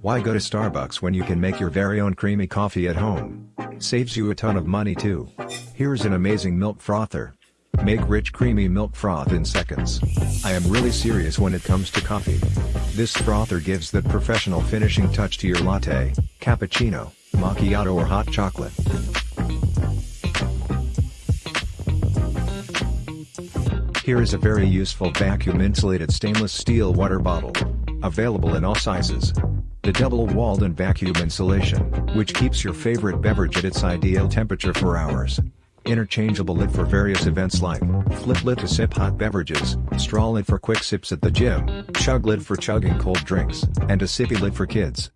Why go to Starbucks when you can make your very own creamy coffee at home? Saves you a ton of money too. Here's an amazing milk frother. Make rich creamy milk froth in seconds. I am really serious when it comes to coffee. This frother gives that professional finishing touch to your latte, cappuccino, macchiato or hot chocolate. Here is a very useful vacuum-insulated stainless steel water bottle. Available in all sizes. The double-walled and vacuum insulation, which keeps your favorite beverage at its ideal temperature for hours. Interchangeable lid for various events like, flip lid to sip hot beverages, straw lid for quick sips at the gym, chug lid for chugging cold drinks, and a sippy lid for kids.